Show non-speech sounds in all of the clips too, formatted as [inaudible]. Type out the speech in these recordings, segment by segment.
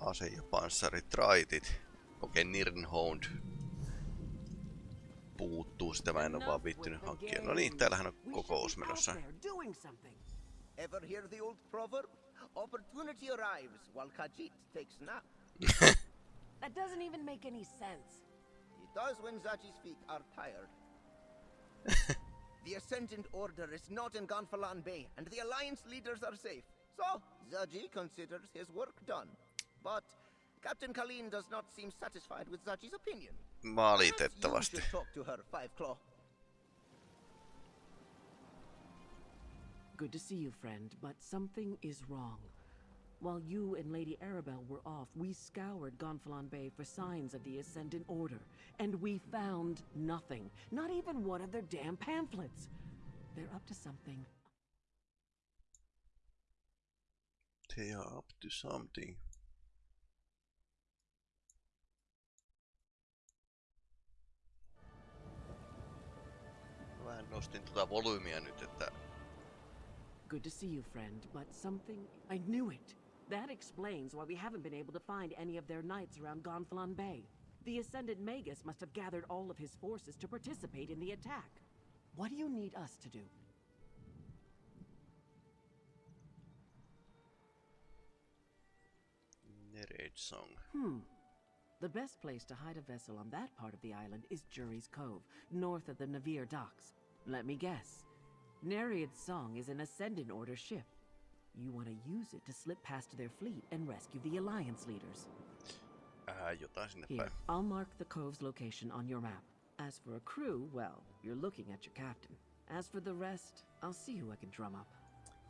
ase- ja panssaritraitit. Okei, okay, Nirnhound puuttuu, sitä mä en oo vaan viittynyt hankkia. No niin, täällähän on kokous menossa. Ever hear the old proverb? Opportunity arrives while Khajiit takes nap. [laughs] that doesn't even make any sense. It does when Zaji's feet are tired. [laughs] the Ascendant Order is not in Gonfalon Bay, and the Alliance leaders are safe. So, Zaji considers his work done. But Captain Kaleen does not seem satisfied with Zaji's opinion. Valitettavasti. You should talk to her, Five Claw. Good to see you, friend, but something is wrong. While you and Lady Arabelle were off, we scoured Gonfalon Bay for signs of the Ascendant Order, and we found nothing. Not even one of their damn pamphlets. They're up to something. They are up to something. Vähän nostin tuota volyymia nyt, että... Good to see you, friend, but something... I knew it! That explains why we haven't been able to find any of their knights around Gonfalon Bay. The Ascendant Magus must have gathered all of his forces to participate in the attack. What do you need us to do? Nereid Song. Hmm. The best place to hide a vessel on that part of the island is Jury's Cove, north of the Navir docks. Let me guess. Nereid's Song is an Ascendant Order ship. You want to use it to slip past their fleet and rescue the Alliance leaders. Jotain sinne Here. I'll mark the cove's location on your map. As for a crew, well, you're looking at your captain. As for the rest, I'll see who I can drum up.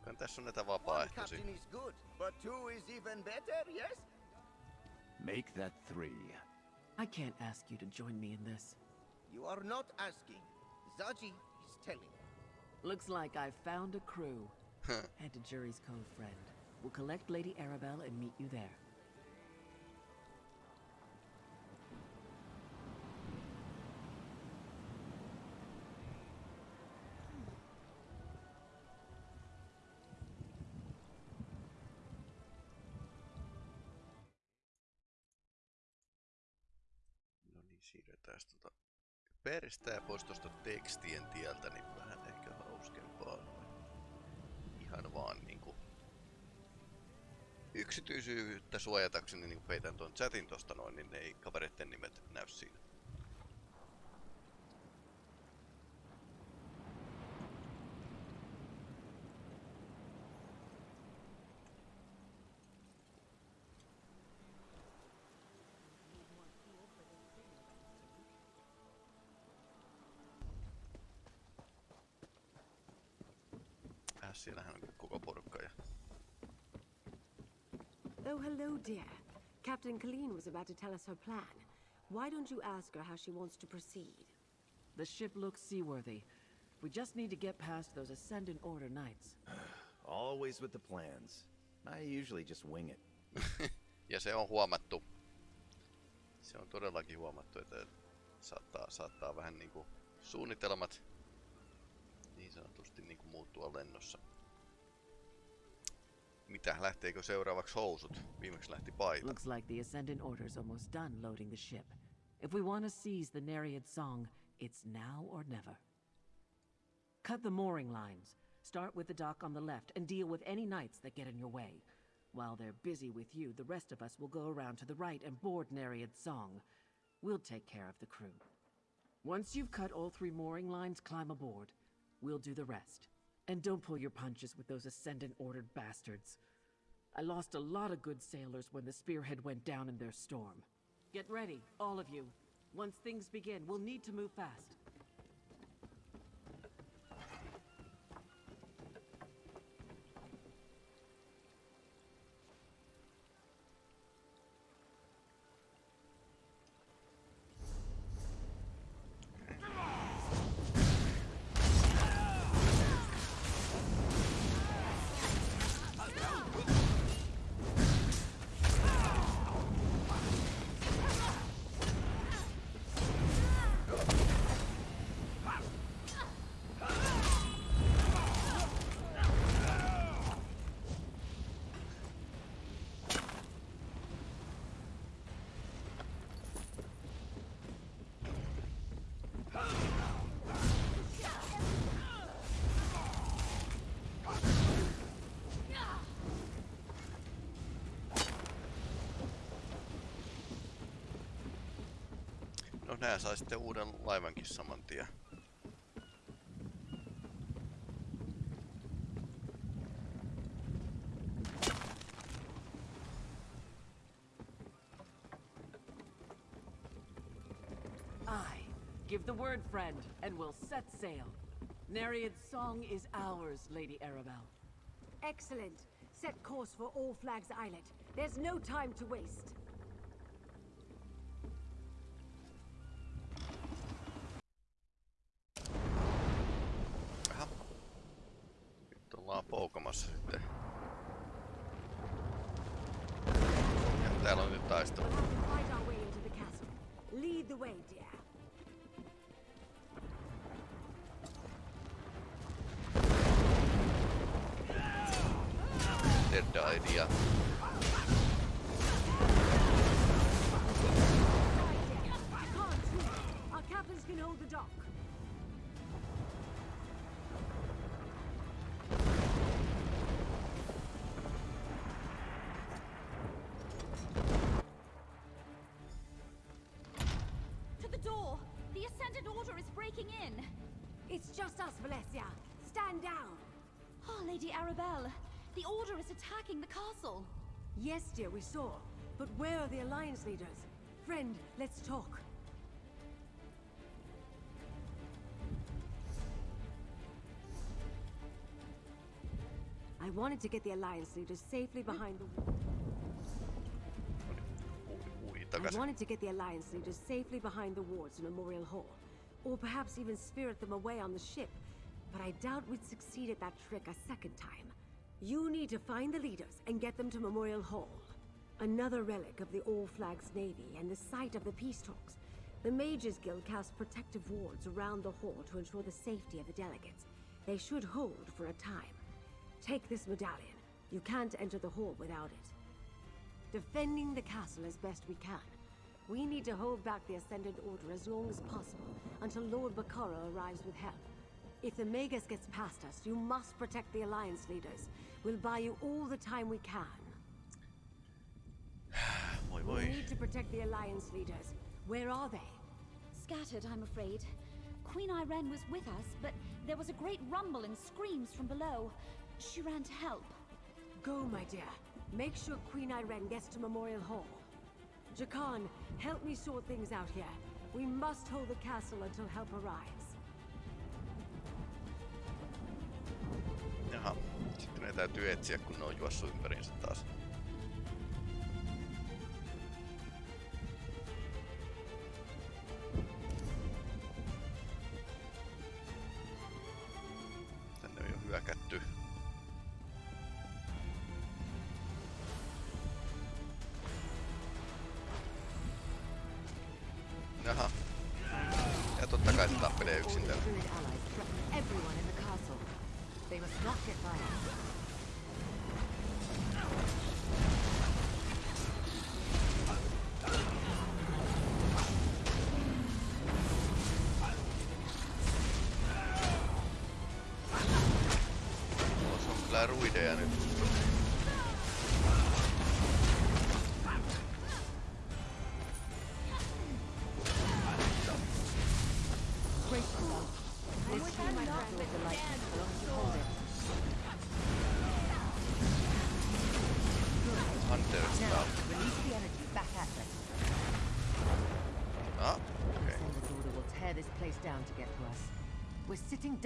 Kyllä tässä on näitä One captain is good, but two is even better, yes? Make that three. I can't ask you to join me in this. You are not asking. Zaji is telling. Looks like I've found a crew. Head to Jury's Cove, friend. We'll collect Lady Arabelle and meet you there. No niin, siirretään tota peristää pois tuosta tekstien tieltä, niin vähän ehkä hauskempaa. Ihan vaan niinku yksityisyyttä suojatakseni niin peitän tuon chatin tosta noin, niin ei kavereiden nimet näy siinä. Hello, dear. Captain Colleen was about to tell us her plan. Why don't you ask her how she wants to proceed? The ship looks seaworthy. We just need to get past those Ascendant Order knights. [sighs] Always with the plans. I usually just wing it. [laughs] Ja se on huomattu. Se on todellakin huomattu, että saattaa, saattaa vähän niinku suunnitelmat niin sanotusti niinku muuttua lennossa. Mitä, lähteekö seuraavaksi housut? Viimeksi lähti paita. Looks like the Ascendant Order's almost done loading the ship. If we want to seize the Nereid Song, it's now or never. Cut the mooring lines. Start with the dock on the left and deal with any knights that get in your way. While they're busy with you, the rest of us will go around to the right and board Nereid's Song. We'll take care of the crew. Once you've cut all three mooring lines, climb aboard. We'll do the rest. And don't pull your punches with those Ascendant Ordered bastards. I lost a lot of good sailors when the Spearhead went down in their storm. Get ready, all of you. Once things begin, we'll need to move fast. Nää sai sitten uuden laivankin saman tien. Aye. Give the word, friend, and we'll set sail. Nereid's song is ours, Lady Arabelle. Excellent. Set course for All Flags Islet. There's no time to waste. Nyt ollaan poukamassa sitten. Ja täällä on nyt taistelu. We'll have to fight our way into the castle. Lead the way, dear. The Order is breaking in! It's just us, Valencia. Stand down. Oh, Lady Arabelle, the Order is attacking the castle! Yes, dear, we saw. But where are the Alliance leaders? Friend, let's talk. I wanted to get the Alliance leaders safely behind the Ui, ui I wanted to get the Alliance leaders safely behind the wards in Memorial Hall. Or perhaps even spirit them away on the ship. But I doubt we'd succeed at that trick a second time. You need to find the leaders and get them to Memorial Hall. Another relic of the All Flags Navy and the site of the peace talks. The Mages Guild casts protective wards around the hall to ensure the safety of the delegates. They should hold for a time. Take this medallion. You can't enter the hall without it defending the castle as best we can. We need to hold back the Ascendant Order as long as possible until Lord Bacaro arrives with help. If the Magus gets past us, you must protect the Alliance leaders. We'll buy you all the time we can. [sighs] Voi We need to protect the Alliance leaders. Where are they? Scattered, I'm afraid. Queen Ayrenn was with us, but there was a great rumble and screams from below. She ran to help. Go, my dear. Make sure Queen Ayrenn gets to Memorial Hall. Jakarn, help me sort things out here. We must hold the castle until help arrives. Jaha. Sitten täytyy etsiä, kun ne on juossut ympäriinsä taas.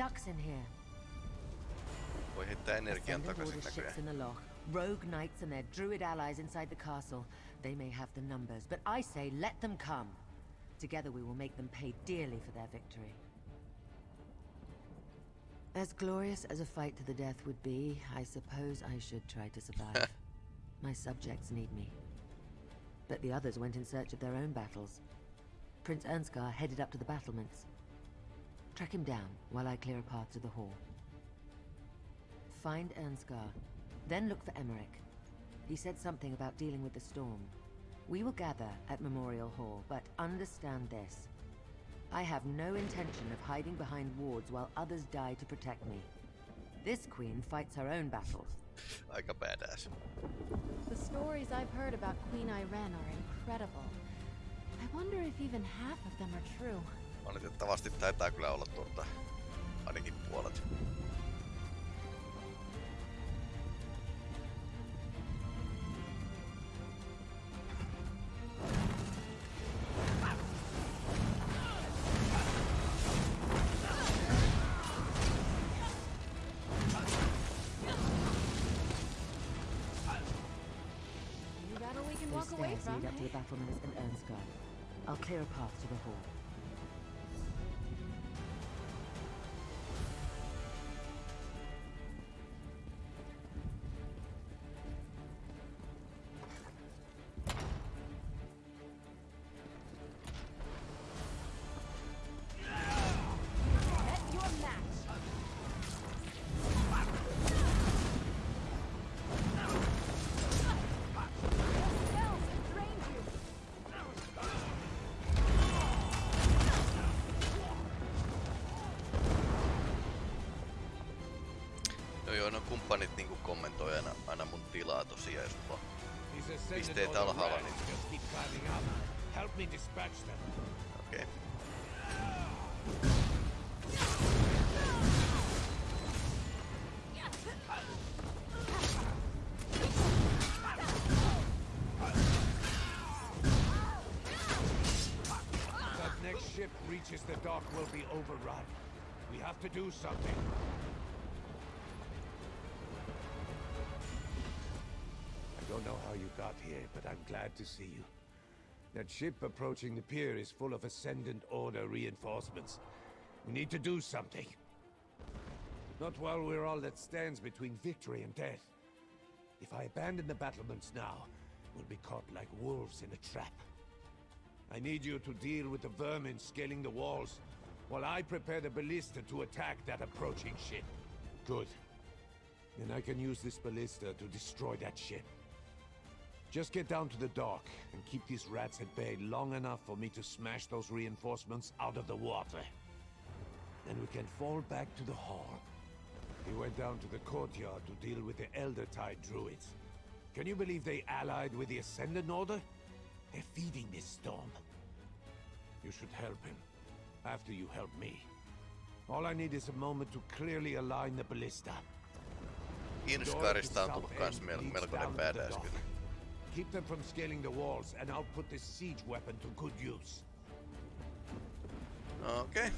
Ducks in here. Voi heittää energian Ascendant takaisin ships in the loch. Rogue knights and their druid allies inside the castle. They may have the numbers, but I say let them come. Together we will make them pay dearly for their victory. As glorious as a fight to the death would be, I suppose I should try to survive. [laughs] My subjects need me. But the others went in search of their own battles. Prince Irnskar headed up to the battlements. Track him down while I clear a path to the hall. Find Irnskar, then look for Emeric. He said something about dealing with the storm. We will gather at Memorial Hall, but understand this. I have no intention of hiding behind wards while others die to protect me. This queen fights her own battles. Aika badass. The stories I've heard about Queen Ayrenn are incredible. I wonder if even half of them are true. Valitettavasti taitaa kyllä olla tuota, ainakin puolet. Walk away from. up to the battlements and. I'll clear a path to the hall. Kumppanit niinku kommentoi aina, aina mun tilaa tosiaan, jos mulla Pisteet alhaalla, niin-. Okei. Okay. That next ship reaches the dock will be overrun. We have to do something. You got here, but I'm glad to see you. That ship approaching the pier is full of Ascendant Order reinforcements. We need to do something. Not while we're all that stands between victory and death. If I abandon the battlements now, we'll be caught like wolves in a trap. I need you to deal with the vermin scaling the walls, while I prepare the ballista to attack that approaching ship. Good. Then I can use this ballista to destroy that ship. Just get down to the dock and keep these rats at bay long enough for me to smash those reinforcements out of the water. Then we can fall back to the hall. He went down to the courtyard to deal with the Elder Tide druids. Can you believe they allied with the Ascendant Order? They're feeding this storm. You should help him. After you help me. All I need is a moment to clearly align the ballista. Tullut kans mel melkoinen badass kyllä. Keep them from scaling the walls, and I'll put this siege weapon to good use. Okay.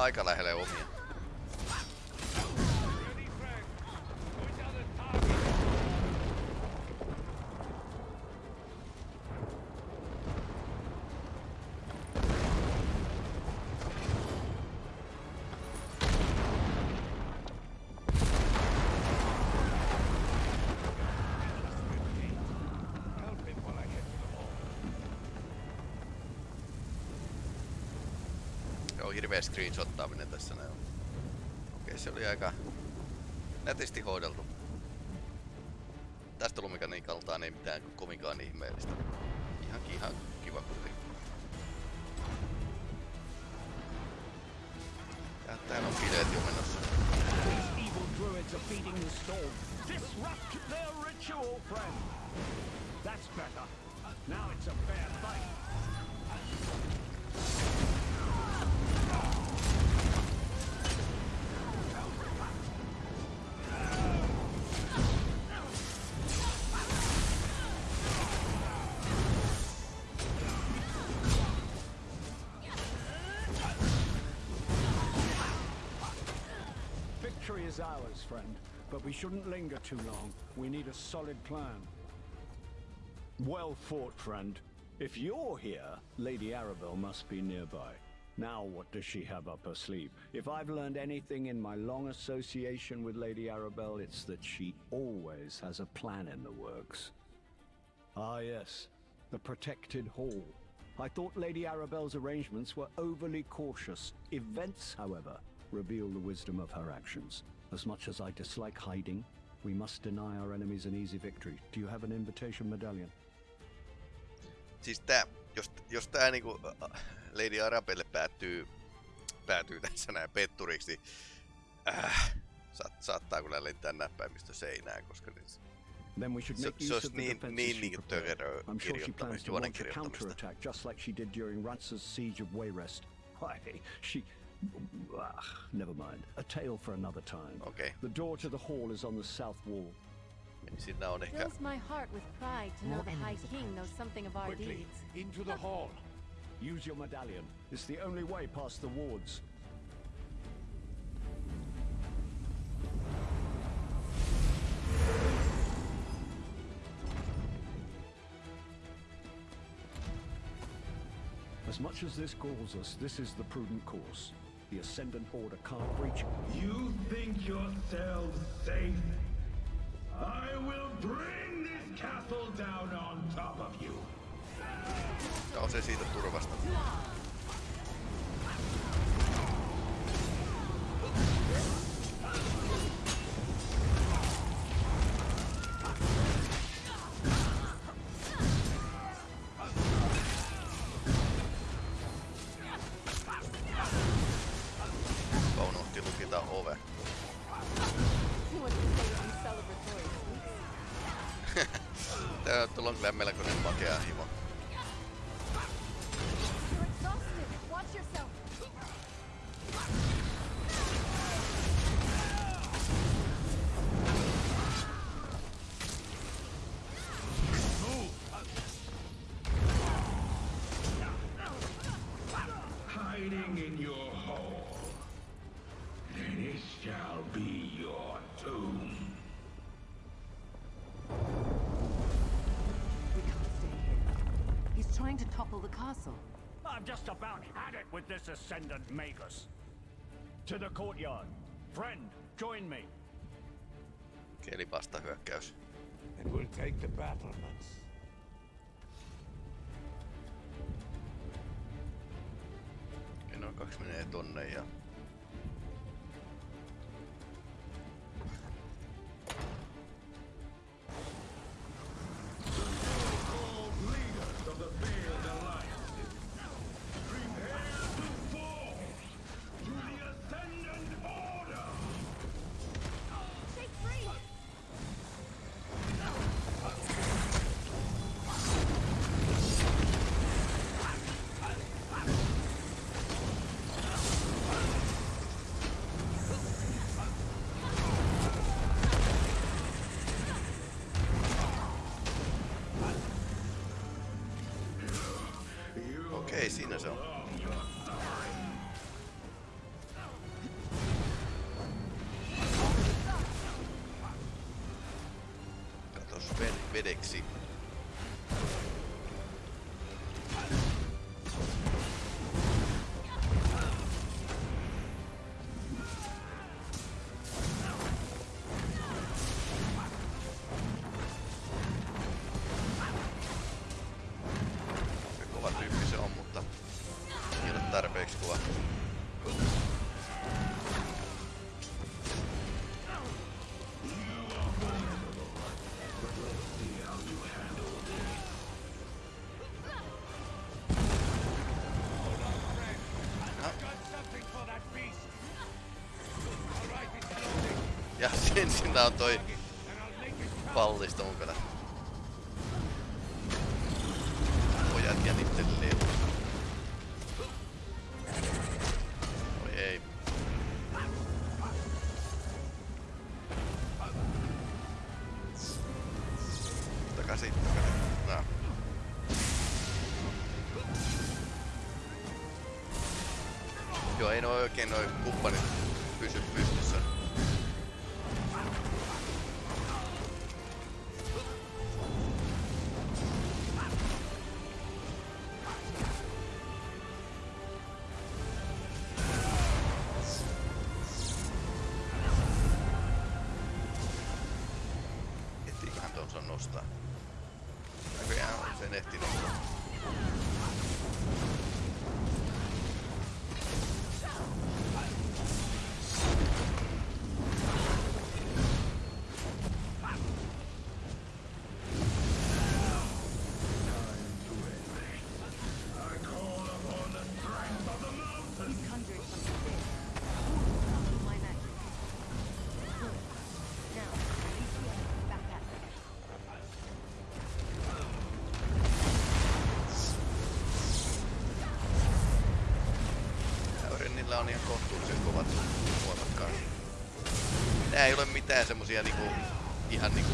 Aika lähelle omia. Hirveä screenshottaaminen tässä näin. Okei, se oli aika nätisti hoideltu. Tästä lumikaniikaltaan ei mitään kovinkaan ihmeellistä. Ihan, ihan kiva kuitenkin. Ja täällä on bileet jo menossa. That's better. Now it's a fair fight. Is ours, friend, but we shouldn't linger too long. We need a solid plan. Well fought, friend. If you're here, Lady Arabelle must be nearby. Now what does she have up her sleeve? If I've learned anything in my long association with Lady Arabelle, it's that she always has a plan in the works. Ah yes, the protected hall. I thought Lady Arabelle's arrangements were overly cautious. Events, however, reveal the wisdom of her actions. As much as I dislike hiding, we must deny our enemies an easy victory. Do you have an invitation medallion? Siis tää, jos, jos tää niinku Lady Arabelle päättyy, päätyy tässä näin petturiksi, niin äh, saat, saattaa kyllä lentää näppäimistö seinään, koska niin, Then we should make se use olisi of the niin- defenses niin she prepared. I'm sure she plans to launch a counterattack just like she did during Ranser's siege of Wayrest. Why, she... Ah, never mind. A tale for another time. Okay. The door to the hall is on the south wall. niin siinä on ehkä... Fills my heart with pride to know the High King knows something of our Quickly, deeds. into the hall. Use your medallion. It's the only way past the wards. As much as this galls us, this is the prudent course. The Ascendant Order can't breach You think yourselves safe? I will bring this castle down on top of you. Nousee siitä turvasta. Topple the castle. I've just about had it with this Ascendant Magus. To the courtyard. Friend, join me. Keli vastahyökkäys. And we'll take the battlements. Ja noin kaksi menee tonne ja... tener éxito. Sillä on toi pallisto mukana. Pojat ja niitten lelut. Oi ei. Takaisin, takaisin. No. Joo, ei noi oikein noi rounds in este. Semmosia niinku, ihan niinku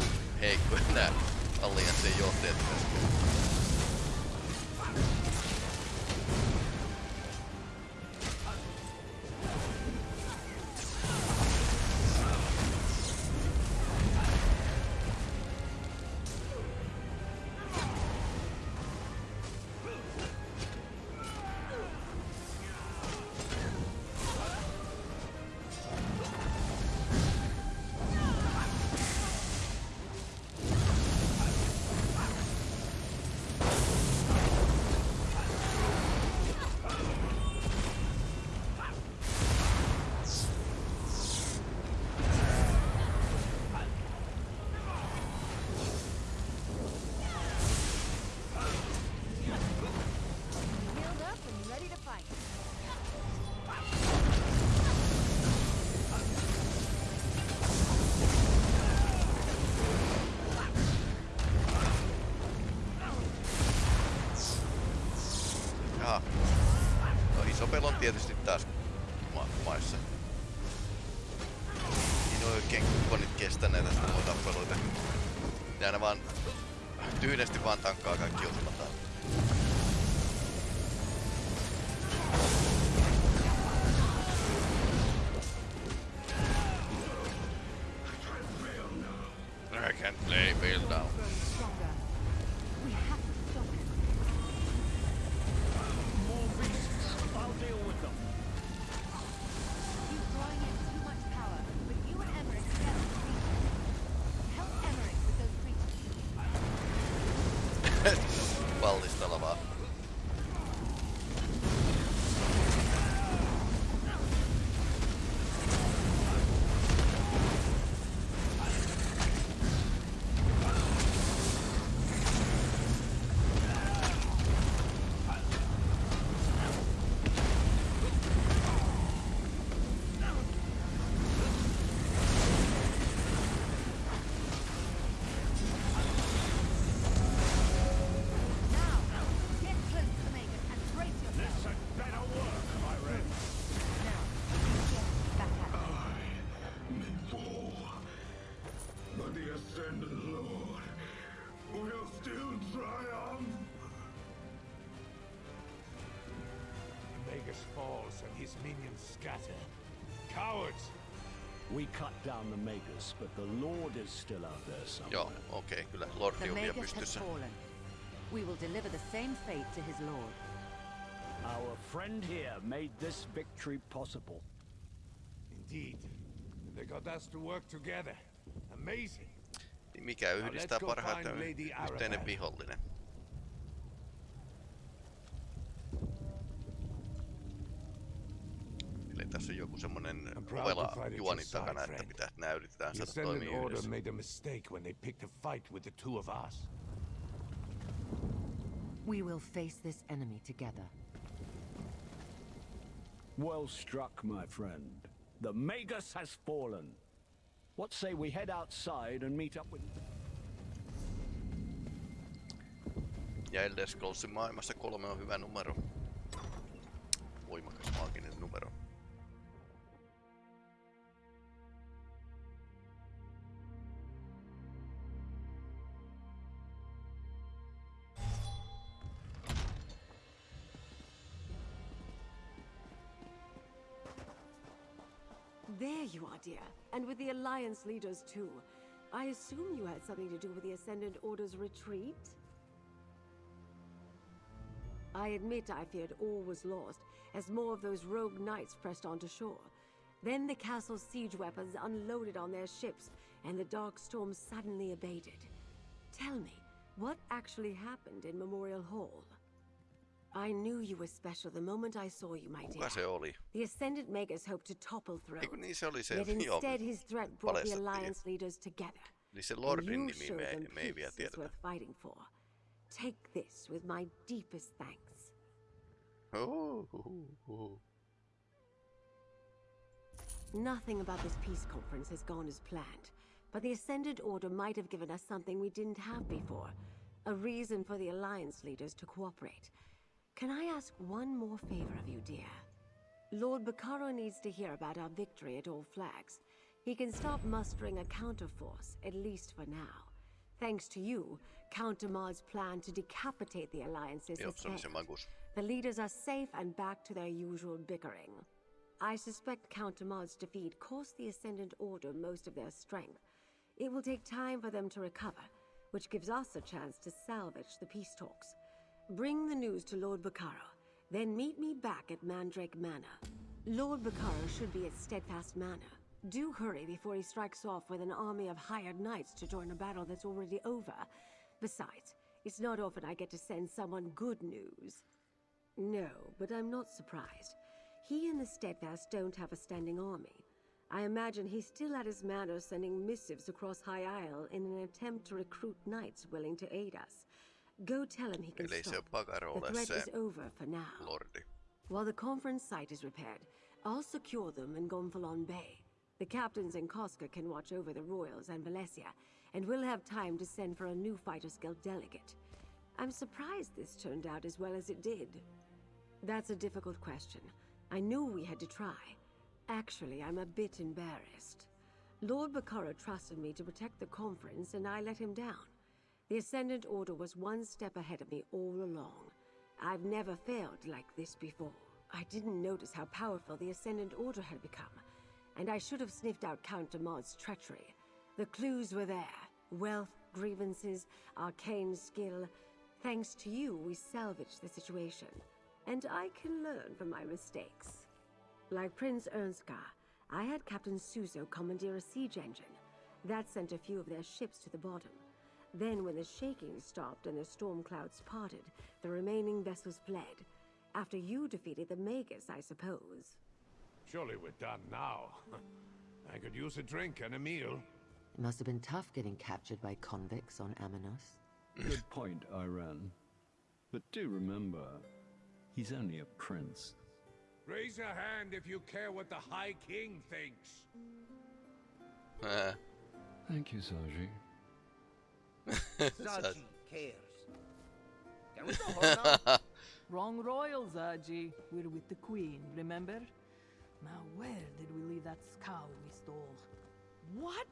on oikein kumppanit kestä näitä tappeluita. Ne aina vaan tyynesti vaan tankkaa kaikki osumataan. We cut down the Magus, but the Lord is still out there somewhere. Joo, okei, okay, kyllä Lordi The on vielä pystyssä. fallen. We will deliver the same fate to his lord. Our friend here made this victory possible. Indeed. They got us to work together. Amazing. Niin Mikä yhdistää let's parhaiten yhteinen vihollinen? Tässä on joku semmonen proud ovela juoni takana, että pitää, nää yritetään saada toimia yhdessä. made a mistake when they picked a fight with the two of us. We will face this enemy together. Well struck, my friend. The Magus has fallen. What say we head outside and meet up with... Ja Elder Scrollsin maailmassa kolme on hyvä numero. Voimakas maaginen numero. And with the Alliance leaders, too. I assume you had something to do with the Ascendant Order's retreat? I admit I feared all was lost, as more of those rogue knights pressed onto shore. Then the castle's siege weapons unloaded on their ships, and the dark storm suddenly abated. Tell me, what actually happened in Memorial Hall? I knew you were special the moment I saw you, my dear. Kuka se oli? The Ascendant Magus hoped to topple thrones. Eiku niin se oli se, Yet [laughs] instead his threat brought the. Alliance leaders together. Eli se Lordin nimi me, me ei vielä tiedetä. worth fighting for. Take this with my deepest thanks. Uhuhuhu. Nothing about this peace conference has gone as planned, but the Ascendant Order might have given us something we didn't have before. A reason for the Alliance leaders to cooperate. Can I ask one more favor of you, dear? Lord Bacaro needs to hear about our victory at All Flags. He can start mustering a counterforce, at least for now. Thanks to you, Count Damar's plan to decapitate the Alliances Joo, has se oli se failed. magus. The leaders are safe and back to their usual bickering. I suspect Count Damar's defeat cost the Ascendant Order most of their strength. It will take time for them to recover, which gives us a chance to salvage the peace talks. Bring the news to Lord Bacaro, then meet me back at Mandrake Manor. Lord Bacaro should be at Steadfast Manor. Do hurry before he strikes off with an army of hired knights to join a battle that's already over. Besides, it's not often I get to send someone good news. No, but I'm not surprised. He and the Steadfast don't have a standing army. I imagine he's still at his manor sending missives across High Isle in an attempt to recruit knights willing to aid us. Go tell him he can Eli ei se stop. The threat is over for now. Lordi. While the conference site is repaired, I'll secure them in Gonfalon Bay. The captains in Koska can watch over the Royals and Valencia, and we'll have time to send for a new Fighters Guild delegate. I'm surprised this turned out as well as it did. That's a difficult question. I knew we had to try. Actually, I'm a bit embarrassed. Lord Bacaro trusted me to protect the conference, and I let him down. The Ascendant Order was one step ahead of me all along. I've never failed like this before. I didn't notice how powerful the Ascendant Order had become, and I should have sniffed out Count Damar's treachery. The clues were there wealth, grievances, arcane skill. Thanks to you, we salvaged the situation. And I can learn from my mistakes. Like Prince Irnskar, I had Captain Suso commandeer a siege engine. That sent a few of their ships to the bottom. Then, when the shaking stopped and the storm clouds parted, the remaining vessels fled. After you defeated the Magus, I suppose. Surely we're done now. [laughs] I could use a drink and a meal. It must have been tough getting captured by convicts on Amenos. Good point, Ayrenn. But do remember, he's only a prince. Raise a hand if you care what the High King thinks. Ää, Thank you, Zaji. Zaji [laughs] cares. Can we go home now? [laughs] Wrong royal, Zaji. We're with the queen, remember? Now, where did we leave that scow we stole? What?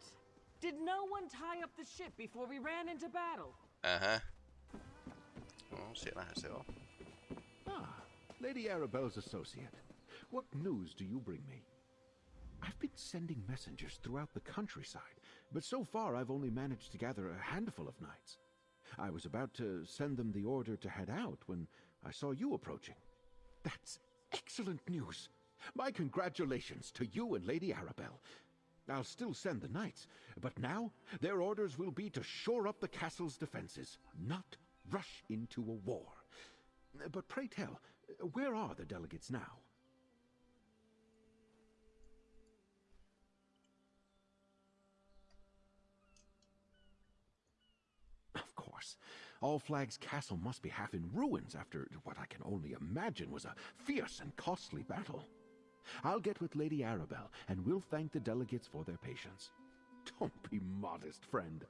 Did no one tie up the ship before we ran into battle? Ähä. No, siellähän se on. Ah, Lady Arabelle's associate. What news do you bring me? I've been sending messengers throughout the countryside, but so far I've only managed to gather a handful of knights. I was about to send them the order to head out when I saw you approaching. That's excellent news. My congratulations to you and Lady Arabelle. I'll still send the knights, but now their orders will be to shore up the castle's defenses, not rush into a war. But pray tell, where are the delegates now? Of course. All Flag's castle must be half in ruins after what I can only imagine was a fierce and costly battle. I'll get with Lady Arabelle, and we'll thank the delegates for their patience. Don't be modest, friend.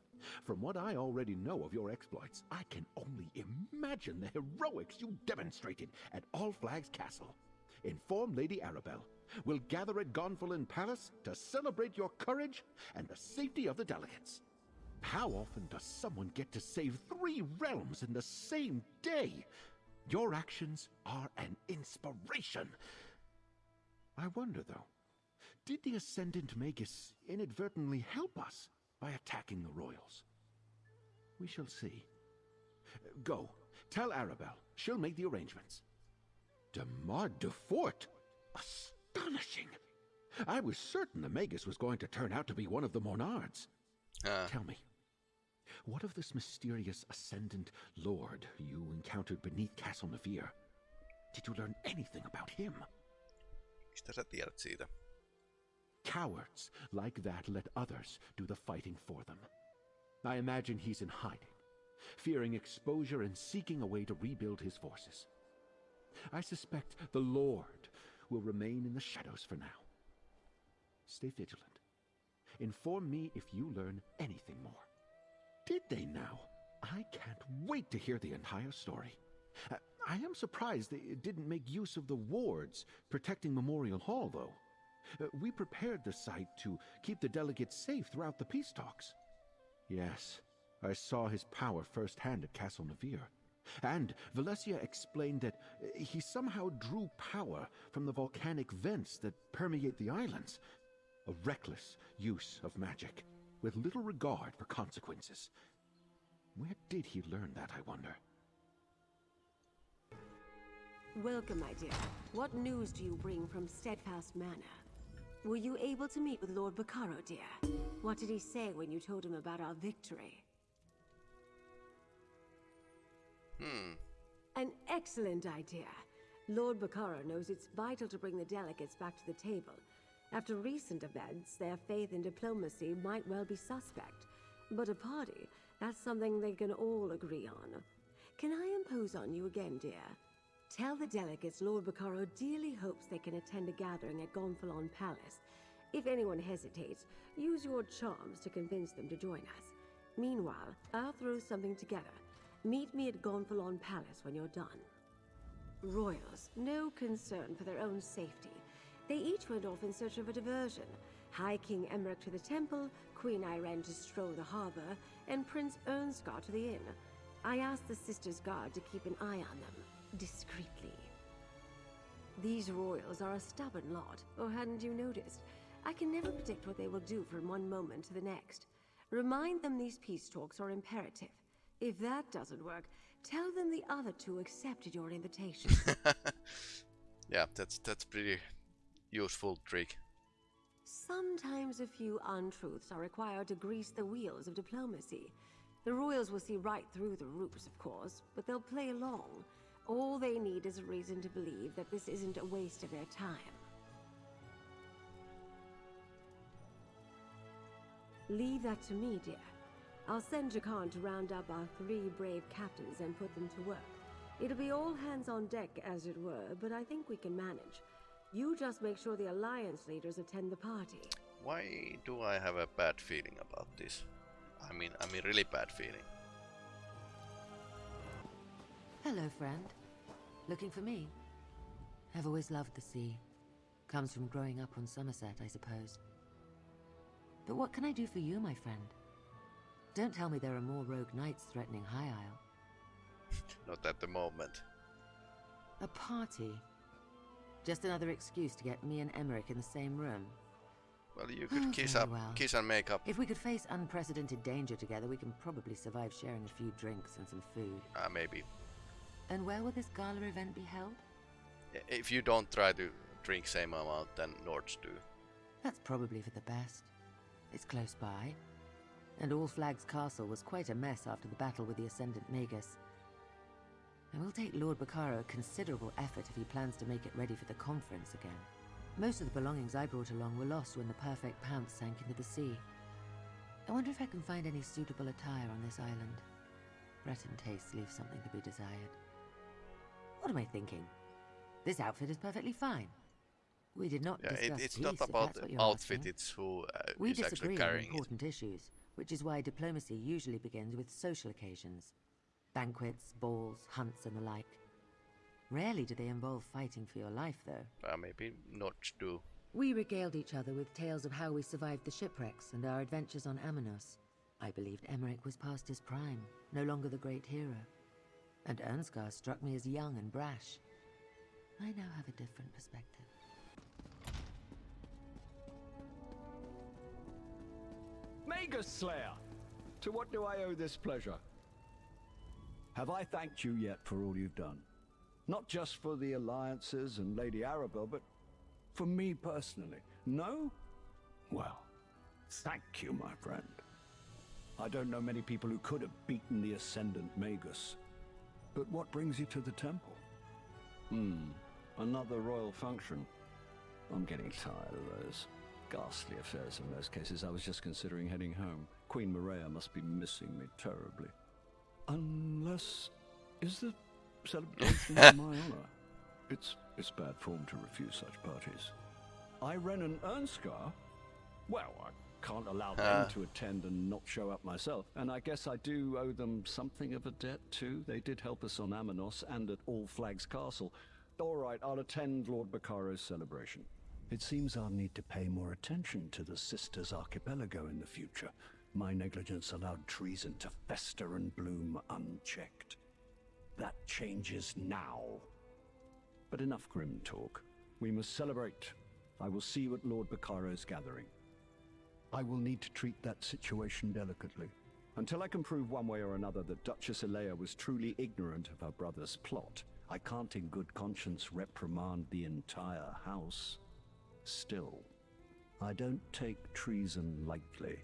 From what I already know of your exploits, I can only imagine the heroics you demonstrated at All Flags Castle. Inform Lady Arabelle. We'll gather at Gonfalon Palace to celebrate your courage and the safety of the delegates. How often does someone get to save three realms in the same day? Your actions are an inspiration. I wonder, though, did the Ascendant Magus inadvertently help us by attacking the royals? We shall see. Go, tell Arabelle. She'll make the arrangements. Demarre Dufort? Astonishing! I was certain the Magus was going to turn out to be one of the Monards. Ah. Tell me, what of this mysterious Ascendant Lord you encountered beneath Castle Navire? Did you learn anything about him? Mistä sä tiedät siitä? Cowards like that let others do the fighting for them. I imagine he's in hiding, fearing exposure and seeking a way to rebuild his forces. I suspect the Lord will remain in the shadows for now. Stay vigilant. Inform me if you learn anything more. Did they now? I can't wait to hear the entire story. Uh, I am surprised they didn't make use of the wards protecting Memorial Hall, though. Uh, we prepared the site to keep the delegates safe throughout the peace talks. Yes, I saw his power firsthand at Castle Navire. And Valencia explained that uh, he somehow drew power from the volcanic vents that permeate the islands. A reckless use of magic, with little regard for consequences. Where did he learn that, I wonder? Welcome, my dear. What news do you bring from Steadfast Manor? Were you able to meet with Lord Bacaro, dear? What did he say when you told him about our victory? Hmm. An excellent idea. Lord Bacaro knows it's vital to bring the delegates back to the table. After recent events, their faith in diplomacy might well be suspect. But a party, that's something they can all agree on. Can I impose on you again, dear? Tell the delegates Lord Bacaro dearly hopes they can attend a gathering at Gonfalon Palace. If anyone hesitates, use your charms to convince them to join us. Meanwhile, I'll throw something together. Meet me at Gonfalon Palace when you're done. Royals, no concern for their own safety. They each went off in search of a diversion. High King Emeric to the temple, Queen Ayrenn to stroll the harbor, and Prince Irnskar to the inn. I asked the Sisters Guard to keep an eye on them, discreetly. These royals are a stubborn lot, or hadn't you noticed? I can never predict what they will do from one moment to the next. Remind them these peace talks are imperative. If that doesn't work, tell them the other two accepted your invitation. [laughs] yeah, that's that's pretty useful trick. Sometimes a few untruths are required to grease the wheels of diplomacy. The royals will see right through the ruse, of course, but they'll play along. All they need is a reason to believe that this isn't a waste of their time. Leave that to me, dear. I'll send Jakarn to round up our three brave captains and put them to work. It'll be all hands on deck, as it were, but I think we can manage. You just make sure the Alliance leaders attend the party. Why do I have a bad feeling about this? I mean, I mean really bad feeling. Hello, friend. Looking for me? I've always loved the sea. Comes from growing up on Summerset, I suppose. But what can I do for you, my friend? Don't tell me there are more rogue knights threatening High Isle. [laughs] Not at the moment. A party? Just another excuse to get me and Emeric in the same room. Well, you could Oh, kiss up, well. kiss and make up. If we could face unprecedented danger together, we can probably survive sharing a few drinks and some food. Uh, maybe. And where will this gala event be held? If you don't try to drink same amount than Nords do. That's probably for the best. It's close by. And All Flags Castle was quite a mess after the battle with the Ascendant Magus. It will take Lord Bacaro considerable effort if he plans to make it ready for the conference again. Most of the belongings I brought along were lost when the Perfect Pounce sank into the sea. I wonder if I can find any suitable attire on this island. Breton tastes leave something to be desired. What am I thinking? This outfit is perfectly fine. We did not Yeah, it, it's peace, not about the outfit, asking. it's who uh, We is actually disagree on carrying it. important issues, which is why diplomacy usually begins with social occasions. Banquets, balls, hunts, and the like. Rarely do they involve fighting for your life, though. Uh, maybe not do. We regaled each other with tales of how we survived the shipwrecks and our adventures on Amenos. I believed Emeric was past his prime, no longer the great hero. And Irnskar struck me as young and brash. I now have a different perspective. Magus Slayer! To what do I owe this pleasure? Have I thanked you yet for all you've done? Not just for the alliances and Lady Arabelle, but for me personally. No? Well, thank you, my friend. I don't know many people who could have beaten the Ascendant Magus. But what brings you to the temple? Hmm, another royal function. I'm getting tired of those ghastly affairs in most cases. I was just considering heading home. Queen Maraya must be missing me terribly. Unless... Is the celebration in [laughs] my honor? It's, it's bad form to refuse such parties. Ayrenn and Irnskar? Well, I can't allow them Ah. to attend and not show up myself. And I guess I do owe them something of a debt, too. They did help us on Amenos and at All Flags Castle. All right, I'll attend Lord Bacaro's celebration. It seems I'll need to pay more attention to the Sisters Archipelago in the future. My negligence allowed treason to fester and bloom unchecked. That changes now. But enough grim talk. We must celebrate. I will see you at Lord Bacaro's gathering. I will need to treat that situation delicately. Until I can prove one way or another that Duchess Elea was truly ignorant of her brother's plot, I can't in good conscience reprimand the entire house. Still, I don't take treason lightly.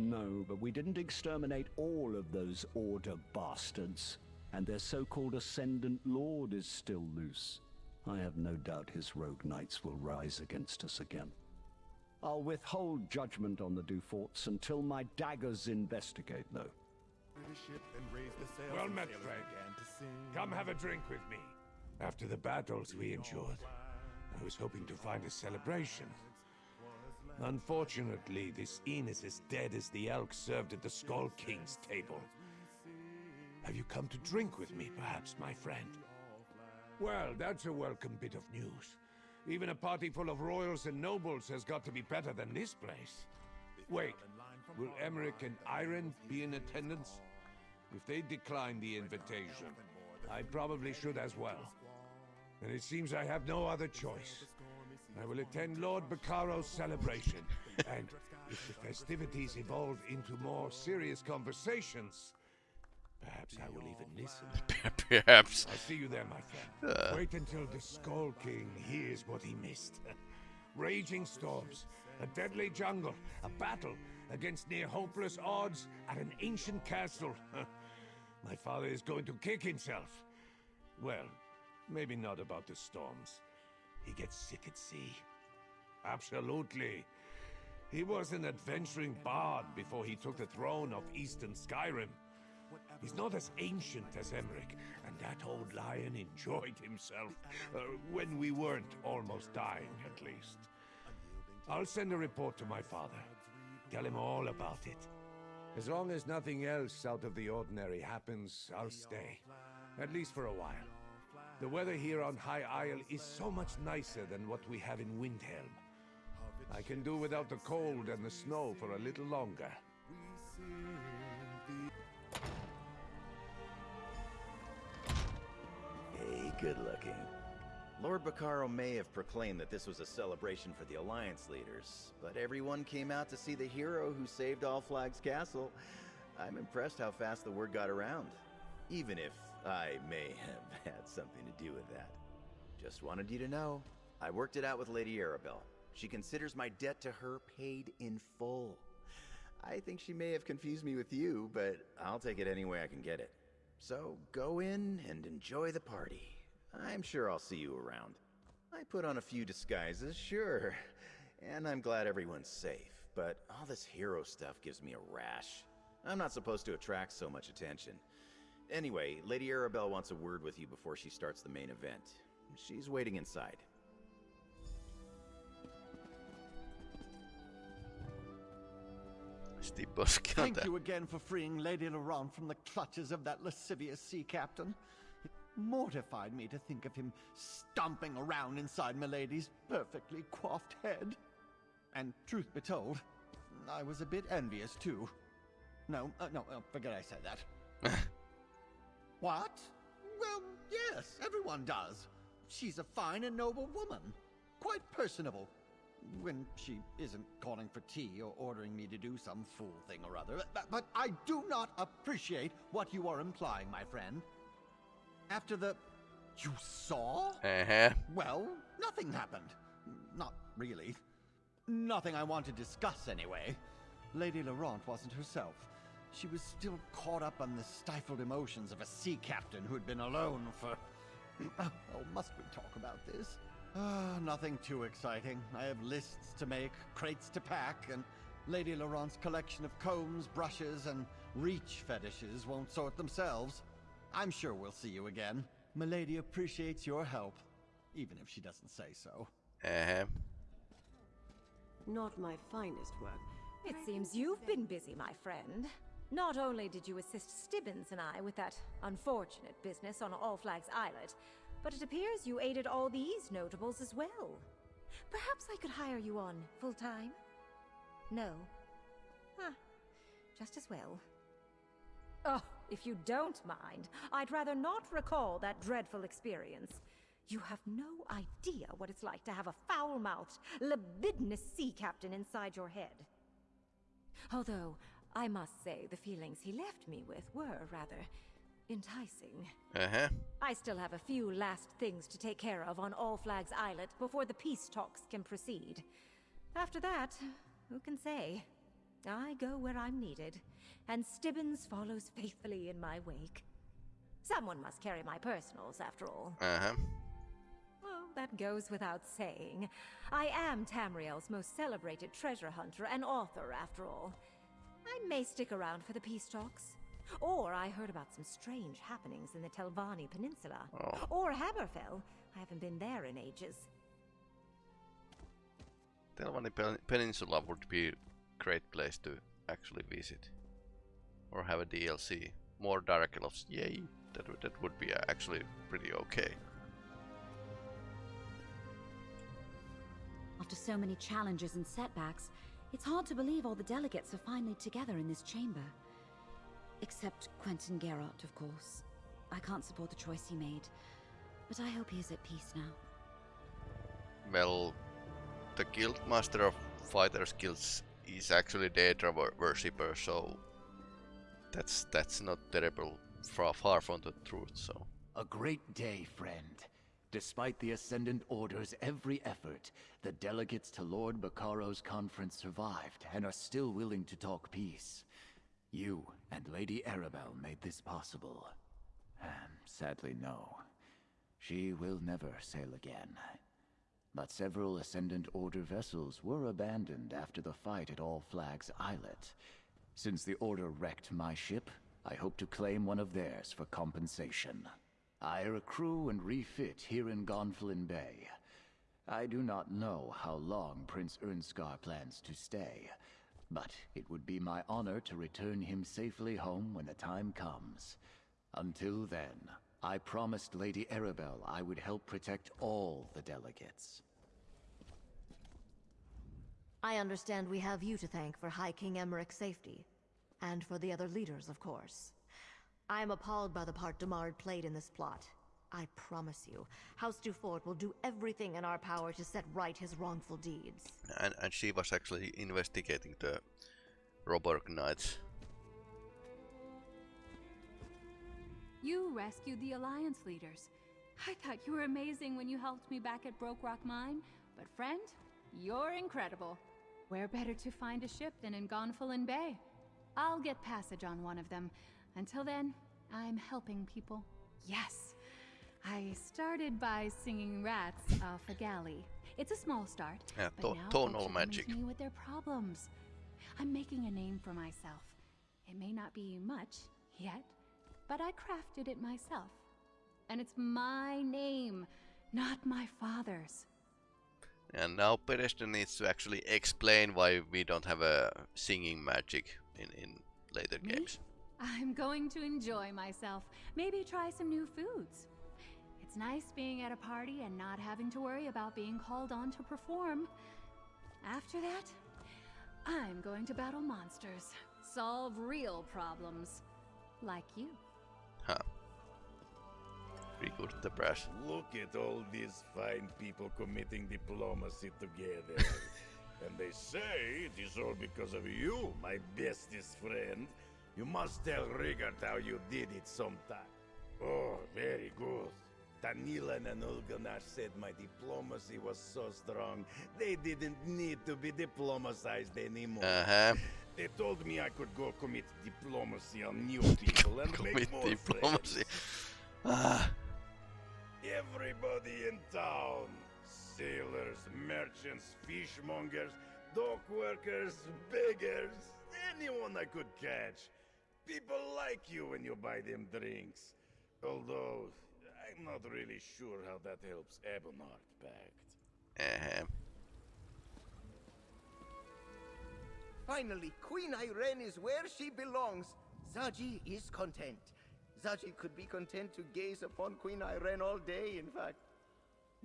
No, but we didn't exterminate all of those Order bastards, and their so-called Ascendant Lord is still loose. I have no doubt his rogue knights will rise against us again. I'll withhold judgment on the Duforts until my daggers investigate, though. Well met, friend. Come have a drink with me. After the battles we endured, I was hoping to find a celebration. Unfortunately, this inn is dead as the elk served at the Skull King's table. Have you come to drink with me, perhaps, my friend? Well, that's a welcome bit of news. Even a party full of royals and nobles has got to be better than this place. Wait, will Emeric and Ayrenn be in attendance? If they decline the invitation, I probably should as well. And it seems I have no other choice. I will attend Lord Bacaro's celebration, and if the festivities evolve into more serious conversations, perhaps I will even listen. [laughs] Perhaps. I'll see you there, my friend. Uh. Wait until the Skull King hears what he missed. [laughs] Raging storms, a deadly jungle, a battle against near hopeless odds at an ancient castle. [laughs] my father is going to kick himself. Well, maybe not about the storms. He gets sick at sea. Absolutely. He was an adventuring bard before he took the throne of Eastern Skyrim. He's not as ancient as Emeric, and that old lion enjoyed himself uh, when we weren't almost dying, at least. I'll send a report to my father. Tell him all about it. As long as nothing else out of the ordinary happens, I'll stay. At least for a while. The weather here on High Isle is so much nicer than what we have in Windhelm. I can do without the cold and the snow for a little longer. Hey, good looking. Lord Bacaro may have proclaimed that this was a celebration for the Alliance leaders, but everyone came out to see the hero who saved All Flags Castle. I'm impressed how fast the word got around, even if I may have [laughs] had something to do with that. Just wanted you to know, I worked it out with Lady Arabelle. She considers my debt to her paid in full. I think she may have confused me with you, but I'll take it any way I can get it. So go in and enjoy the party. I'm sure I'll see you around. I put on a few disguises, sure. And I'm glad everyone's safe, but all this hero stuff gives me a rash. I'm not supposed to attract so much attention. Anyway, Lady Arabelle wants a word with you before she starts the main event. She's waiting inside. Thank you again for freeing Lady Laurent from the clutches of that lascivious sea captain. It mortified me to think of him stomping around inside Milady's perfectly coiffed head. And truth be told, I was a bit envious too. No, uh, no, uh, forget I said that. [laughs] what? Well, yes, everyone does. She's a fine and noble woman. Quite personable. When she isn't calling for tea or ordering me to do some fool thing or other. But, but I do not appreciate what you are implying, my friend. After the. You saw? Uh-huh. Well, nothing happened. Not really. Nothing I want to discuss, anyway. Lady Laurent wasn't herself. She was still caught up on the stifled emotions of a sea captain who had been alone for. [clears throat] oh, must we talk about this? Ah, nothing too exciting. I have lists to make, crates to pack, and Lady Laurent's collection of combs, brushes, and reach fetishes won't sort themselves. I'm sure we'll see you again. Milady appreciates your help, even if she doesn't say so. Uh-huh. Not my finest work. It seems you've been busy, my friend. Not only did you assist Stibbons and I with that unfortunate business on All Flags Islet, but it appears you aided all these notables as well. Perhaps I could hire you on full time? No. Huh. Just as well. Oh, if you don't mind, I'd rather not recall that dreadful experience. You have no idea what it's like to have a foul-mouthed, libidinous sea captain inside your head. Although, I must say the feelings he left me with were rather enticing. Uh-huh. I still have a few last things to take care of on All Flags Islet before the peace talks can proceed. After that, who can say? I go where I'm needed, and Stibbons follows faithfully in my wake. Someone must carry my personals, after all. Uh-huh. Well, that goes without saying. I am Tamriel's most celebrated treasure hunter and author, after all. I may stick around for the peace talks. Or I heard about some strange happenings in the Telvanni Peninsula. Oh. Or Hammerfell. I haven't been there in ages. Telvanni Pen- Peninsula would be a great place to actually visit. Or have a DLC. More Dark Elves, yay! That, would- that would be actually pretty okay. After so many challenges and setbacks, it's hard to believe all the delegates are finally together in this chamber. Except Quentin Geralt, of course. I can't support the choice he made, but I hope he is at peace now. Well, the Guildmaster of Fighters Guilds is actually Daedra wor- worshipper, so that's that's not terrible, far, far from the truth. So A great day, friend. Despite the Ascendant Order's every effort, the delegates to Lord Bacaro's conference survived and are still willing to talk peace. You and Lady Arabelle made this possible. Sadly, no. She will never sail again. But several Ascendant Order vessels were abandoned after the fight at All Flags Islet. Since the Order wrecked my ship, I hope to claim one of theirs for compensation. I recruit and refit here in Gonfalon Bay. I do not know how long Prince Irnskar plans to stay, but it would be my honor to return him safely home when the time comes. Until then, I promised Lady Arabelle I would help protect all the delegates. I understand we have you to thank for High King Emeric's safety. And for the other leaders, of course. I am appalled by the part Demarre played in this plot. I promise you, House Dufort will do everything in our power to set right his wrongful deeds. and and she was actually investigating the Roborg Knights. You rescued the Alliance leaders. I thought you were amazing when you helped me back at Broke Rock Mine, but friend, you're incredible. Where better to find a ship than in Gonfalon Bay? I'll get passage on one of them. Until then, I'm helping people. Yes. I started by singing rats off a galley. It's a small start, Yeah, but to- now tonal folks magic. to me with their problems. I'm making a name for myself. It may not be much yet, but I crafted it myself. And it's my name, not my father's. And now Pedestre needs to actually explain why we don't have a singing magic in, in later Me? games. I'm going to enjoy myself. Maybe try some new foods. It's nice being at a party and not having to worry about being called on to perform. After that, I'm going to battle monsters, solve real problems. Like you. Huh. Pretty good at the brass. Look at all these fine people committing diplomacy together. [laughs] and they say it is all because of you, my bestest friend. You must tell Rigurt how you did it sometime. Oh, very good. Tanilan and Ulganar said my diplomacy was so strong, they didn't need to be diplomatized anymore. Uh-huh. They told me I could go commit diplomacy on new people and [laughs] Commit make more diplomacy. Ah. Everybody in town. Sailors, merchants, fishmongers, dock workers, beggars, anyone I could catch. People like you when you buy them drinks. Although, I'm not really sure how that helps Ebonheart Pact. Uh-huh. Finally, Queen Ayrenn is where she belongs. Zaji is content. Zaji could be content to gaze upon Queen Ayrenn all day, in fact.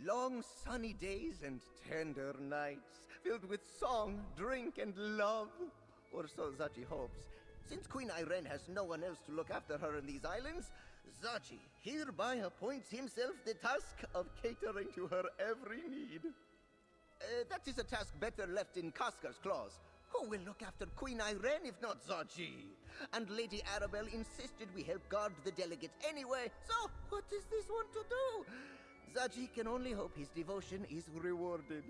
Long sunny days and tender nights, filled with song, drink, and love. Or so Zaji hopes. Since Queen Ayrenn has no one else to look after her in these islands, Zaji hereby appoints himself the task of catering to her every need. Uh, that is a task better left in Kaskar's claws. Who will look after Queen Ayrenn if not Zaji? And Lady Arabelle insisted we help guard the delegate anyway, so what is this one to do? Zaji can only hope his devotion is rewarded.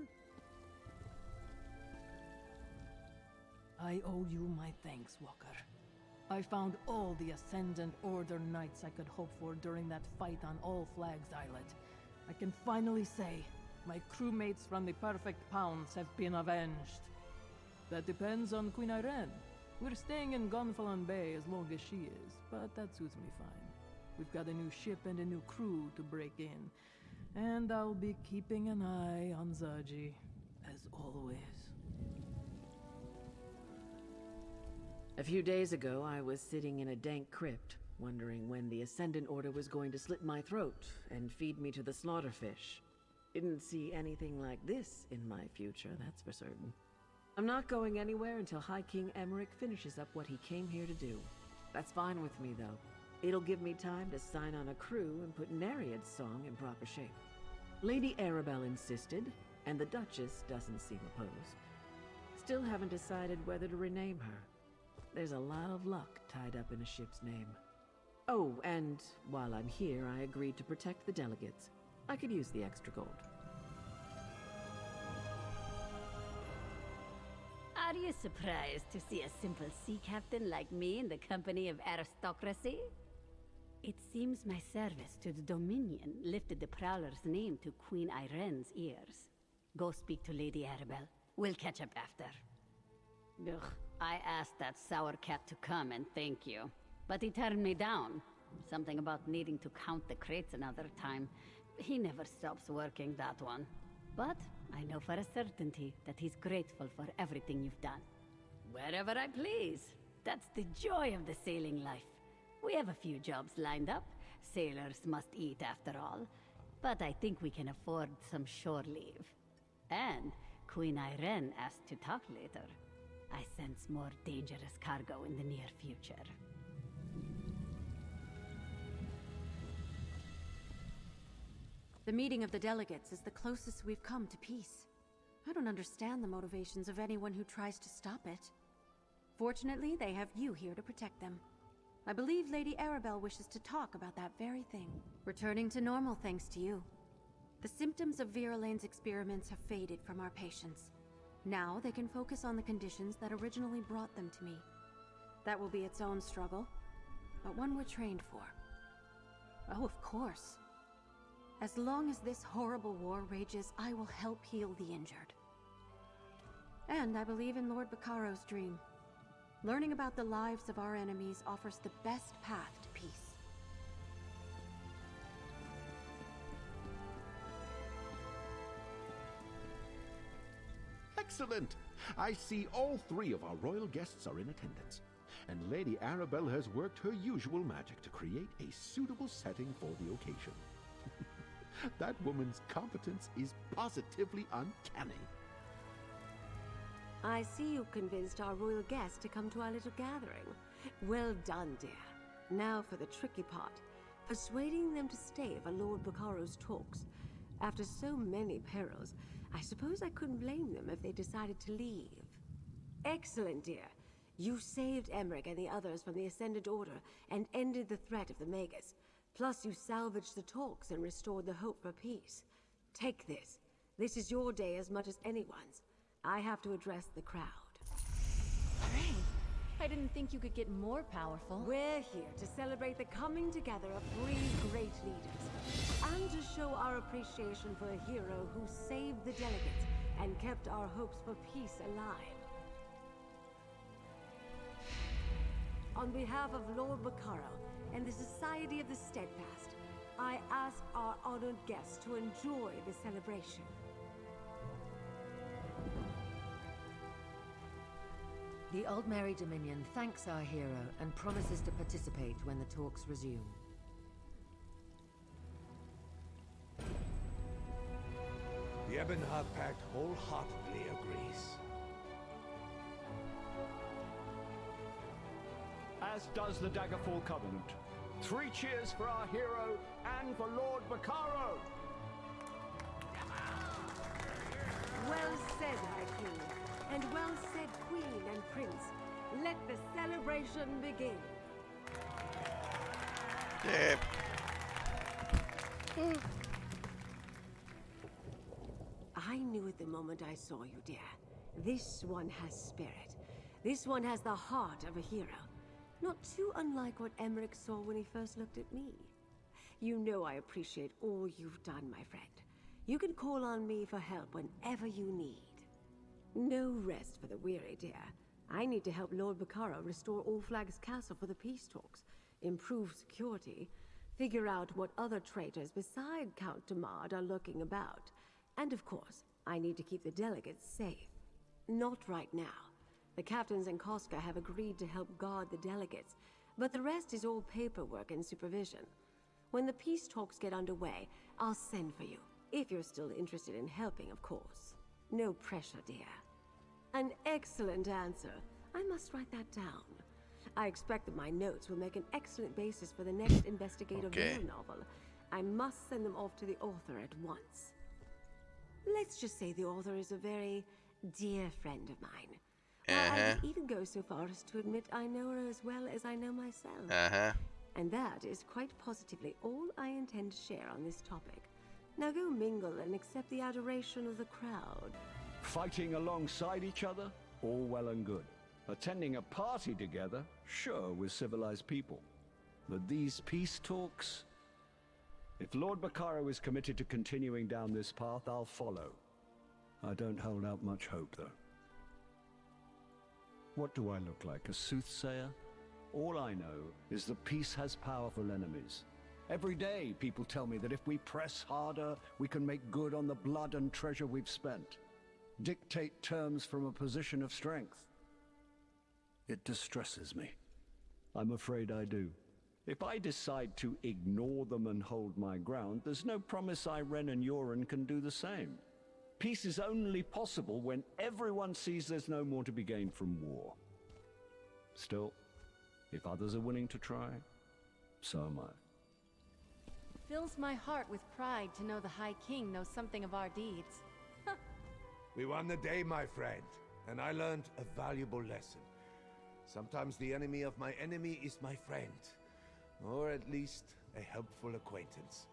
I owe you my thanks, Walker. I found all the Ascendant Order knights I could hope for during that fight on All Flags Islet. I can finally say, my crewmates from the Perfect Pounce have been avenged. That depends on Queen Ayrenn. We're staying in Gonfalon Bay as long as she is, but that suits me fine. We've got a new ship and a new crew to break in, and I'll be keeping an eye on Zaji, as always. A few days ago, I was sitting in a dank crypt, wondering when the Ascendant Order was going to slit my throat and feed me to the slaughterfish. Didn't see anything like this in my future, that's for certain. I'm not going anywhere until High King Emeric finishes up what he came here to do. That's fine with me, though. It'll give me time to sign on a crew and put Nereid's song in proper shape. Lady Arabelle insisted, and the Duchess doesn't seem opposed. Still haven't decided whether to rename her. There's a lot of luck tied up in a ship's name. Oh, and while I'm here, I agreed to protect the delegates. I could use the extra gold. Are you surprised to see a simple sea captain like me in the company of aristocracy? It seems my service to the Dominion lifted the Prowler's name to Queen Ayrenn's ears. Go speak to Lady Arabelle. We'll catch up after. Ugh, I asked that sour cat to come and thank you. But he turned me down. Something about needing to count the crates another time. He never stops working, that one. But I know for a certainty that he's grateful for everything you've done. Wherever I please. That's the joy of the sailing life. We have a few jobs lined up. Sailors must eat after all. But I think we can afford some shore leave. And Queen Ayrenn asked to talk later. I sense more dangerous cargo in the near future. The meeting of the delegates is the closest we've come to peace. I don't understand the motivations of anyone who tries to stop it. Fortunately, they have you here to protect them. I believe Lady Arabelle wishes to talk about that very thing. Returning to normal thanks to you. The symptoms of Vera Lane's experiments have faded from our patients. Now they can focus on the conditions that originally brought them to me. That will be its own struggle, but one we're trained for. Oh, of course. As long as this horrible war rages, I will help heal the injured. And I believe in Lord Bacaro's dream. Learning about the lives of our enemies offers the best path to peace. Excellent! I see all three of our royal guests are in attendance. And Lady Arabelle has worked her usual magic to create a suitable setting for the occasion. [laughs] that woman's competence is positively uncanny. I see you convinced our royal guest to come to our little gathering. Well done, dear. Now for the tricky part. Persuading them to stay for Lord Bacaro's talks. After so many perils, I suppose I couldn't blame them if they decided to leave. Excellent, dear. You saved Emeric and the others from the Ascendant Order and ended the threat of the Magus. Plus, you salvaged the talks and restored the hope for peace. Take this. This is your day as much as anyone's. I have to address the crowd. Great. I didn't think you could get more powerful. We're here to celebrate the coming together of three great leaders. And to show our appreciation for a hero who saved the delegates and kept our hopes for peace alive. On behalf of Lord Bacaro and the Society of the Steadfast, I ask our honored guests to enjoy the celebration. The Aldmeri Dominion thanks our hero and promises to participate when the talks resume. The Ebonheart Pact wholeheartedly agrees. As does the Daggerfall Covenant. Three cheers for our hero and for Lord Bacaro! Well said, High King, and well said, Queen and Prince. Let the celebration begin. Jep. Hmm. I knew at the moment I saw you, dear. This one has spirit. This one has the heart of a hero. Not too unlike what Emeric saw when he first looked at me. You know I appreciate all you've done, my friend. You can call on me for help whenever you need. No rest for the weary, dear. I need to help Lord Bacaro restore All Flags Castle for the peace talks, improve security, figure out what other traitors beside Count Demarre are lurking about, and of course, I need to keep the delegates safe. Not right now. The captains and Koska have agreed to help guard the delegates, but the rest is all paperwork and supervision. When the peace talks get underway, I'll send for you. If you're still interested in helping, of course. No pressure, dear. An excellent answer. I must write that down. I expect that my notes will make an excellent basis for the next [laughs] investigative Okay. novel. I must send them off to the author at once. Let's just say the author is a very dear friend of mine. I Uh-huh. would even go so far as to admit I know her as well as I know myself. Uh-huh. And that is quite positively all I intend to share on this topic. Now go mingle and accept the adoration of the crowd. Fighting alongside each other? All well and good. Attending a party together? Sure, with civilized people. But these peace talks? If Lord Bacaro is committed to continuing down this path, I'll follow. I don't hold out much hope, though. What do I look like, a soothsayer? All I know is that peace has powerful enemies. Every day, people tell me that if we press harder, we can make good on the blood and treasure we've spent. Dictate terms from a position of strength. It distresses me. I'm afraid I do. If I decide to ignore them and hold my ground, there's no promise Ayrenn and Jorunn can do the same. Peace is only possible when everyone sees there's no more to be gained from war. Still, if others are willing to try, so am I. Fills my heart with pride to know the High King knows something of our deeds. We won the day, my friend, and I learned a valuable lesson. Sometimes the enemy of my enemy is my friend, or at least a helpful acquaintance.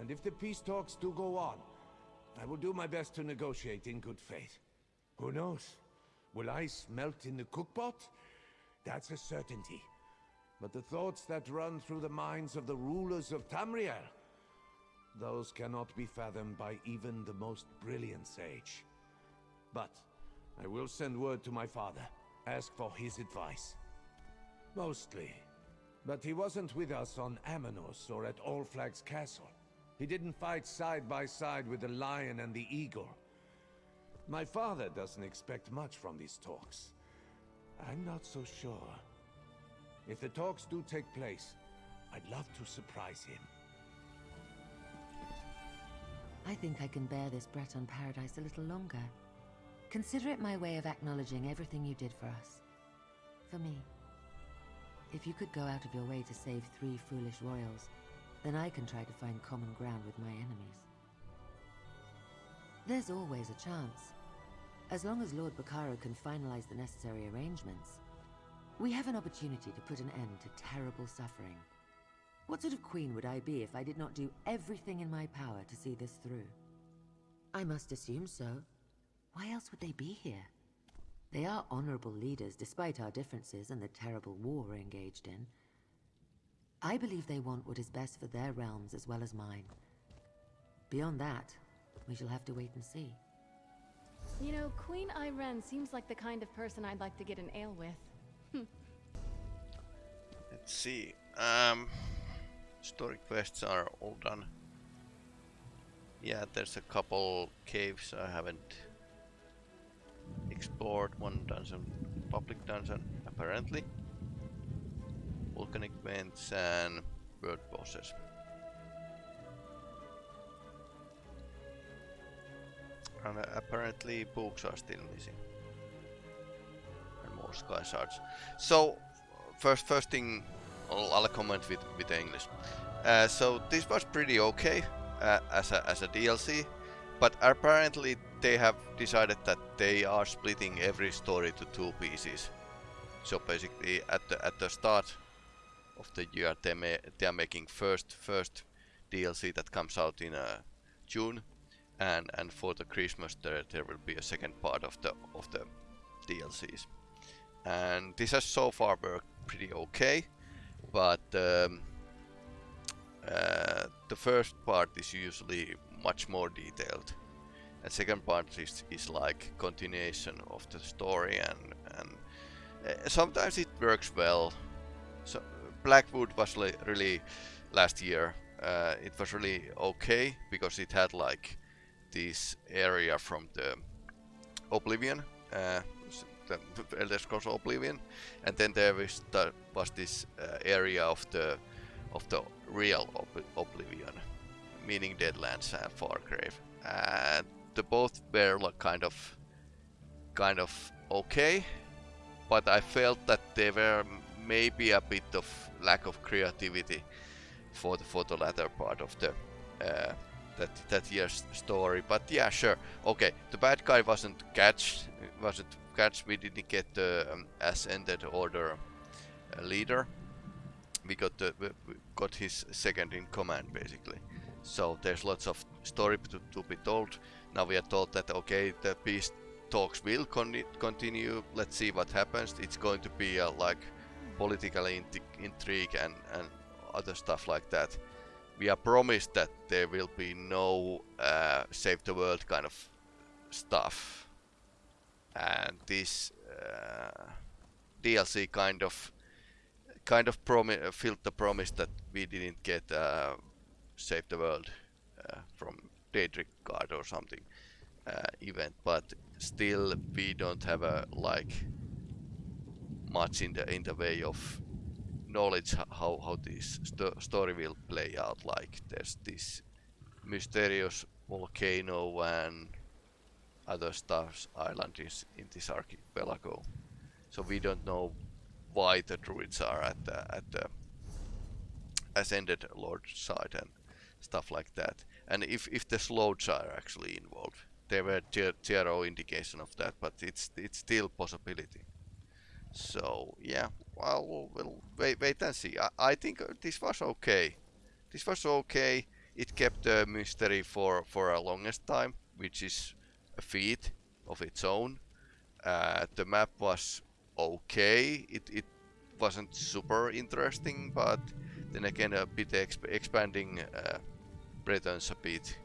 And if the peace talks do go on, I will do my best to negotiate in good faith. Who knows? Will ice melt in the cookpot? That's a certainty. But the thoughts that run through the minds of the rulers of Tamriel, those cannot be fathomed by even the most brilliant sage. But I will send word to my father, ask for his advice. Mostly. But he wasn't with us on Amenos or at All Flags Castle. He didn't fight side by side with the lion and the eagle. My father doesn't expect much from these talks. I'm not so sure. If the talks do take place, I'd love to surprise him. I think I can bear this Breton paradise a little longer. Consider it my way of acknowledging everything you did for us. For me. If you could go out of your way to save three foolish royals, then I can try to find common ground with my enemies. There's always a chance. As long as Lord Bacaro can finalize the necessary arrangements, we have an opportunity to put an end to terrible suffering. What sort of queen would I be if I did not do everything in my power to see this through? I must assume so. Why else would they be here? They are honorable leaders despite our differences and the terrible war we're engaged in. I believe they want what is best for their realms as well as mine. Beyond that, we shall have to wait and see. You know, Queen Ayrenn seems like the kind of person I'd like to get an ale with. Let's see. Um, story quests are all done. Yeah, there's a couple caves I haven't explored. One dungeon, public dungeon, apparently. Volcanic vents and bird bosses. And uh, apparently books are still missing. And more sky shards. So, first first thing, I'll, I'll comment with, with English. Uh, so this was pretty okay uh, as, a, as a DLC, but apparently they have decided that they are splitting every story to two pieces. So basically, at the at the start of the year, they may, they are making first first DLC that comes out in uh, June, and and for the Christmas there there will be a second part of the of the DLCs. And this has so far worked pretty okay, but um, uh, the first part is usually much more detailed and second part is, is like continuation of the story and and uh, sometimes it works well. So Blackwood was really last year uh, it was really okay because it had like this area from the Oblivion uh, the Elder Scrolls Oblivion. And then there was, the, was this uh, area of the of the real Ob Oblivion meaning Deadlands and Fargrave and both were like kind of kind of okay but I felt that they were maybe a bit of lack of creativity for the for the latter part of the uh, that that year's story. But yeah sure. Okay the bad guy wasn't catch wasn't catch. We didn't get the um, ascended order uh, leader. We got the we got his second in command basically. So there's lots of story to, to be told now we are told that okay, the peace talks will con continue. Let's see what happens. It's going to be a like political intrigue and, and other stuff like that. We are promised that there will be no uh, save the world kind of stuff. And this uh, DLC kind of kind of promi filled the promise that we didn't get uh, save the world uh, from Daedric Guard or something uh, event, but still we don't have a like much in the in the way of knowledge how how this st story will play out. Like there's this mysterious volcano and other stuffs island is in this archipelago, so we don't know why the druids are at the at the ascended lord side and stuff like that and if, if the slowes are actually involved. There were zero indication of that, but it's it's still possibility. So yeah, well we'll wait wait and see. I, I think uh, this was okay. This was okay. It kept the mystery for for a longest time, which is a feat of its own. Uh, the map was okay. It it wasn't super interesting, but then again a bit exp expanding uh, Bretons a bit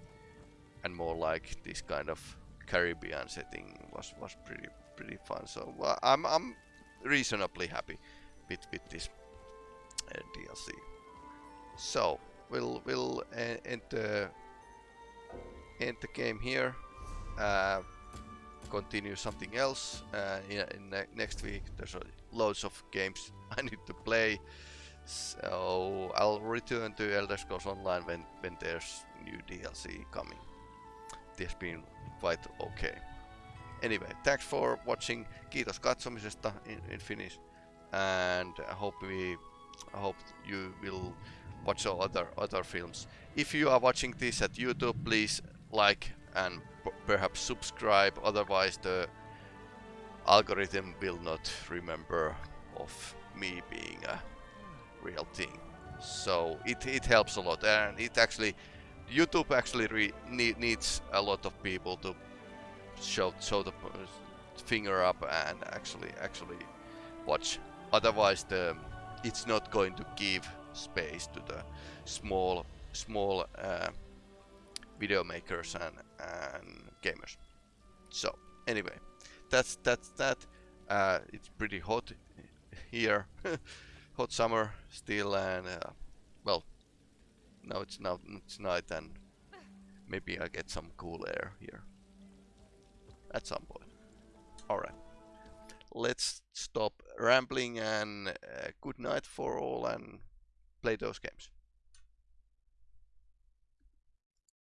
and more like this kind of Caribbean setting was was pretty pretty fun. So I'm I'm reasonably happy with with this uh, DLC. So we'll we'll uh, end the end the game here. Uh, continue something else uh, in, in ne next week. There's uh, loads of games [laughs] I need to play. So I'll return to Elder Scrolls Online when, when there's new DLC coming. This been quite okay. Anyway, thanks for watching. Kiitos katsomisesta in, in Finnish. And I hope we I hope you will watch other other films. If you are watching this at YouTube, please like and perhaps subscribe. Otherwise, the algorithm will not remember of me being a real thing. So it, it helps a lot, and it actually YouTube actually need, needs a lot of people to show show the finger up and actually actually watch. Otherwise, the it's not going to give space to the small small uh, video makers and, and gamers. So anyway, that's that's that. Uh, it's pretty hot here, [laughs] hot summer still, and uh, well, now it's now it's night, and maybe I get some cool air here at some point. All right, let's stop rambling and uh, good night for all, and play those games.